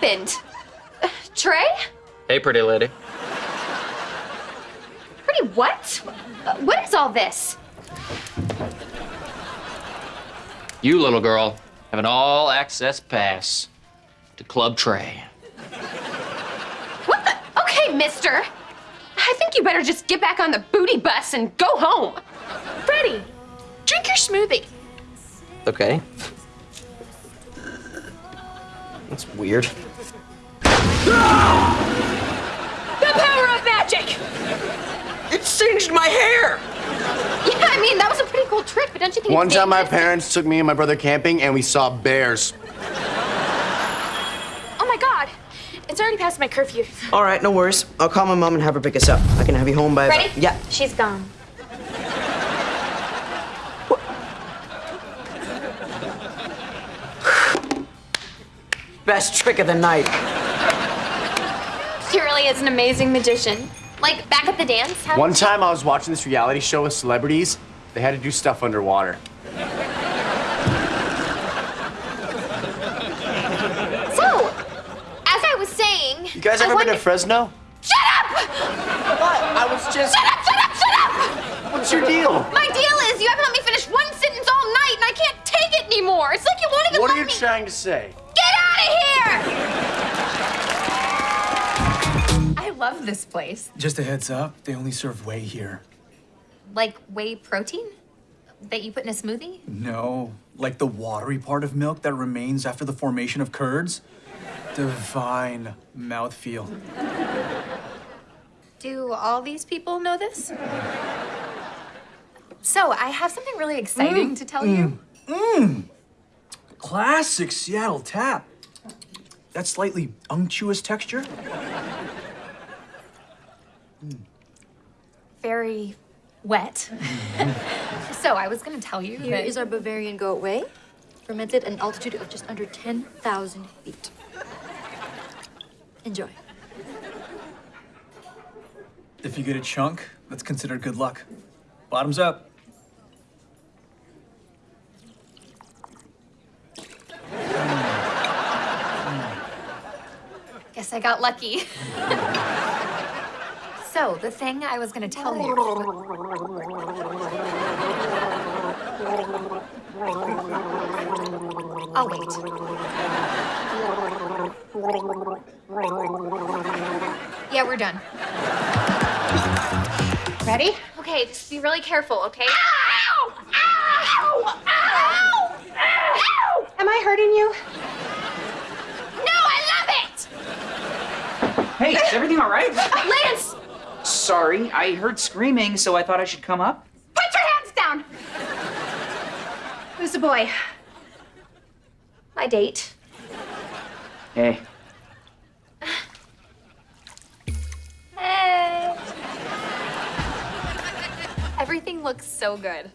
happened? Uh, Trey? Hey, pretty lady. Pretty what? Uh, what is all this? You, little girl, have an all access pass to Club Trey. What the? Okay, mister. I think you better just get back on the booty bus and go home. Freddie, drink your smoothie. Okay. That's weird. The power of magic! It singed my hair! Yeah, I mean, that was a pretty cool trick, but don't you think One time, my parents took me and my brother camping, and we saw bears. Oh my god, it's already past my curfew. All right, no worries. I'll call my mom and have her pick us up. I can have you home by. about- Ready? Yeah. She's gone. Best trick of the night. She really is an amazing magician. Like, back at the dance, One time, I was watching this reality show with celebrities. They had to do stuff underwater. So, as I was saying... You guys ever been to Fresno? Shut up! What? I was just. Shut up, shut up, shut up! What's your deal? My deal is you haven't let me finish one sentence all night and I can't take it anymore. It's like you won't even What are you me... trying to say? Love this place. Just a heads up, they only serve whey here. Like whey protein that you put in a smoothie? No, like the watery part of milk that remains after the formation of curds. Divine mouthfeel. Do all these people know this? So, I have something really exciting mm, to tell you. Mmm! Classic Seattle tap. That slightly unctuous texture. Very wet. so, I was gonna tell you Here that is our Bavarian goat whey, fermented at an altitude of just under 10,000 feet. Enjoy. If you get a chunk, that's considered good luck. Bottoms up. Guess I got lucky. so, the thing I was gonna tell you. I'll wait. Yeah, we're done. Ready? Okay, just be really careful, okay? Ow! Ow! Ow! Ow! Am I hurting you? No, I love it! Hey, is everything all right? Lance, Sorry, I heard screaming, so I thought I should come up. put your hands down! Who's the boy? My date. Hey. Hey. Everything looks so good.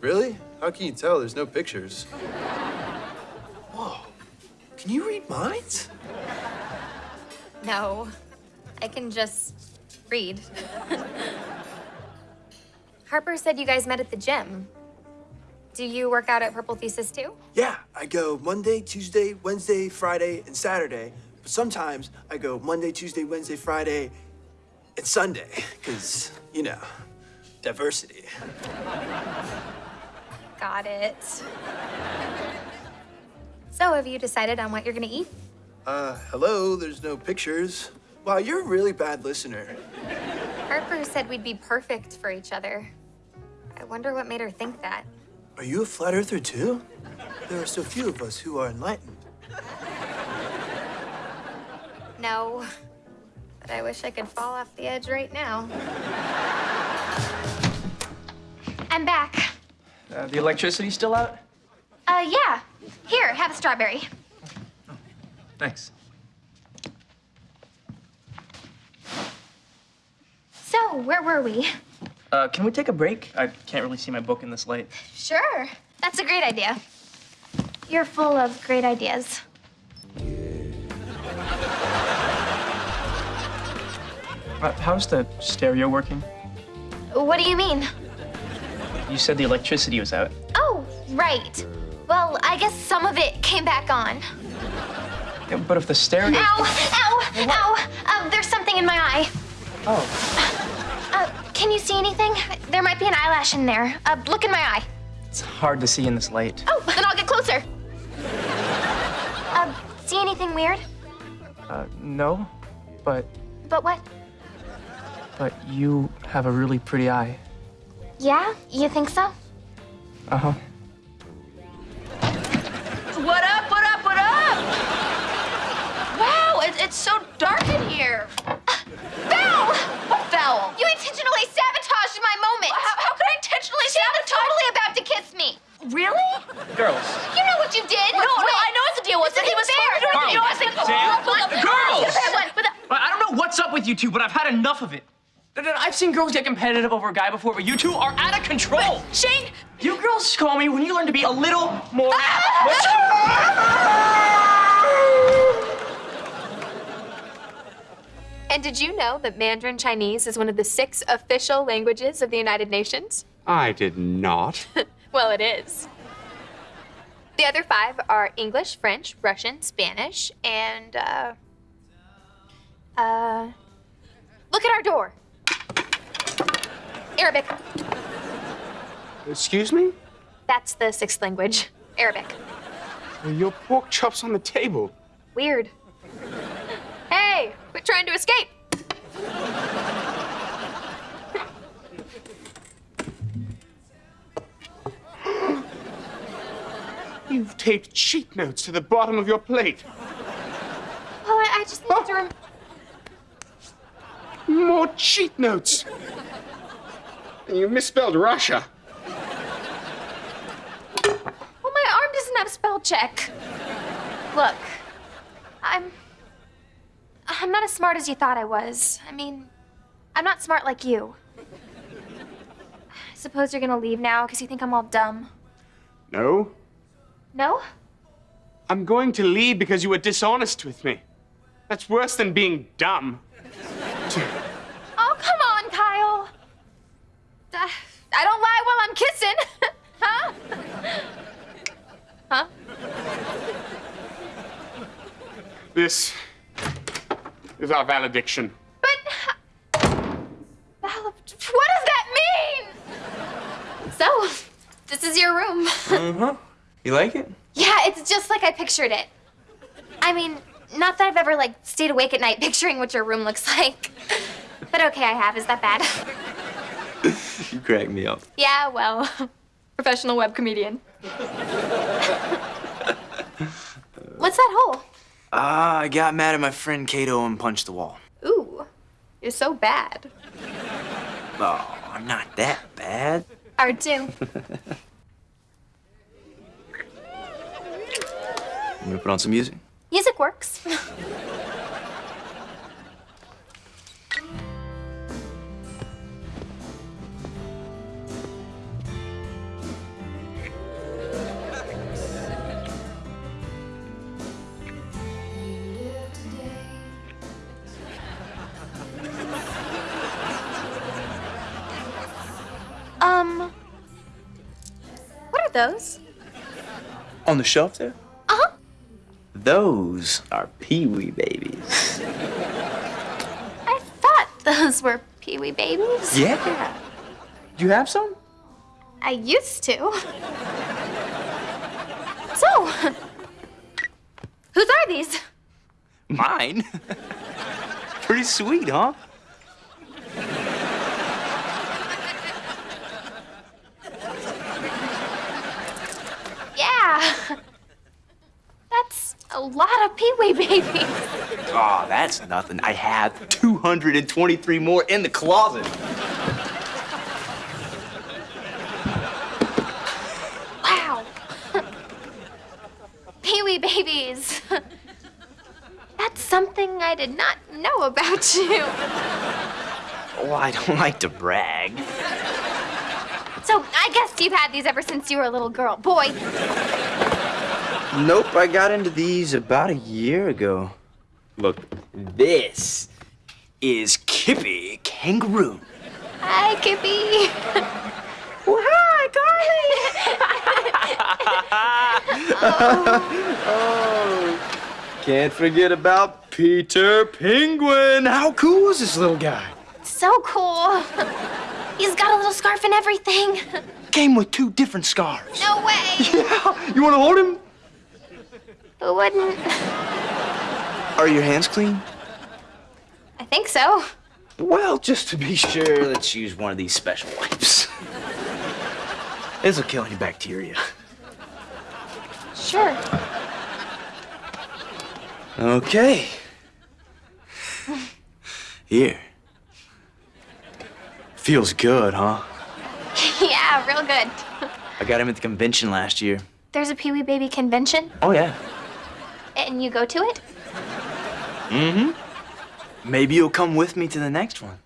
Really? How can you tell? There's no pictures. Whoa. Can you read minds? No, I can just read. Harper said you guys met at the gym. Do you work out at Purple Thesis too? Yeah, I go Monday, Tuesday, Wednesday, Friday, and Saturday. But sometimes I go Monday, Tuesday, Wednesday, Friday, and Sunday. Because, you know, diversity. Got it. So, have you decided on what you're gonna eat? Uh, hello, there's no pictures. Wow, you're a really bad listener. Harper said we'd be perfect for each other. I wonder what made her think that. Are you a flat earther too? There are so few of us who are enlightened. No, but I wish I could fall off the edge right now. I'm back. Uh, the electricity's still out? Uh, yeah. Here, have a strawberry. Thanks. So, where were we? Uh, can we take a break? I can't really see my book in this light. Sure. That's a great idea. You're full of great ideas. Uh, how's the stereo working? What do you mean? You said the electricity was out. Oh, right. Well, I guess some of it came back on. Yeah, but if the stereo. Ow! Ow! Ow! Um, there's something in my eye. Oh, can you see anything? There might be an eyelash in there. Uh, look in my eye. it's hard to see in this light. Oh, then I'll get closer. Uh, see anything weird? Uh, no, but But what? but you have a really pretty eye. Yeah? You think so? Uh huh. What up, what up, what up? Wow, it, it's so dark in here. Val! What foul? You intentionally sabotaged my moment. How, how could I intentionally She was sabotage? totally about to kiss me. Really? Girls. You know what you did. No, no, Wait. I know what the deal was. This He was isn't fair. supposed to do it. You know, I said, Sam? Hold up. Girls! What? What? I don't know what's up with you two, but I've had enough of it. I've seen girls get competitive over a guy before, but you two are out of control. Shane, You girls call me when you learn to be a little more. And did you know that Mandarin Chinese is one of the six official languages of the United Nations? I did not. Well, it is. The other five are English, French, Russian, Spanish, and, uh. Uh. Look at our door. Arabic. Excuse me? That's the sixth language. Arabic. Your pork chops on the table. Weird. Hey, quit trying to escape. You've taped cheat notes to the bottom of your plate. Well, I, I just need to rem- More cheat notes. And you misspelled Russia. Well, my arm doesn't have spell check. Look, I'm. I'm not as smart as you thought I was. I mean, I'm not smart like you. I suppose you're gonna leave now because you think I'm all dumb. No, No? I'm going to leave because you were dishonest with me. That's worse than being dumb. I don't lie while I'm kissing. huh? huh? This is our valediction. But. Val- What does that mean? So, this is your room. Uh-huh. You like it? Yeah, it's just like I pictured it. I mean, not that I've ever like stayed awake at night picturing what your room looks like. But okay, I have. Is that bad? You crack me up. Yeah, well, professional web comedian. What's that hole? Ah, I got mad at my friend Kato and punched the wall. Ooh, you're so bad. Oh, I'm not that bad. R2. I'm gonna put on some music. Music works. those? On the shelf there? Uh huh. Those are Pee-wee babies. I thought those were Pee Wee babies. Yeah. Do you have some? I used to. So, whose are these? Mine? Pretty sweet, huh? Yeah. That's a lot of Pee Wee babies. Oh, that's nothing. I have 223 more in the closet. Wow. Pee Wee babies. That's something I did not know about you. Oh, I don't like to brag. So, I guess you've had these ever since you were a little girl. Boy. Nope, I got into these about a year ago. Look, this is Kippy Kangaroo. Hi, Kippy. Well, hi, Carly. oh. oh. Can't forget about Peter Penguin. How cool is this little guy? So cool. He's got a little scarf and everything. Came with two different scarves. No way. Yeah. You want to hold him? Who wouldn't? Are your hands clean? I think so. Well, just to be sure, let's use one of these special wipes. This will kill any bacteria. Sure. Okay. Here. Feels good, huh? yeah, real good. I got him at the convention last year. There's a Pee Wee Baby convention, Oh, yeah. And you go to it? Mm-hmm. Maybe you'll come with me to the next one.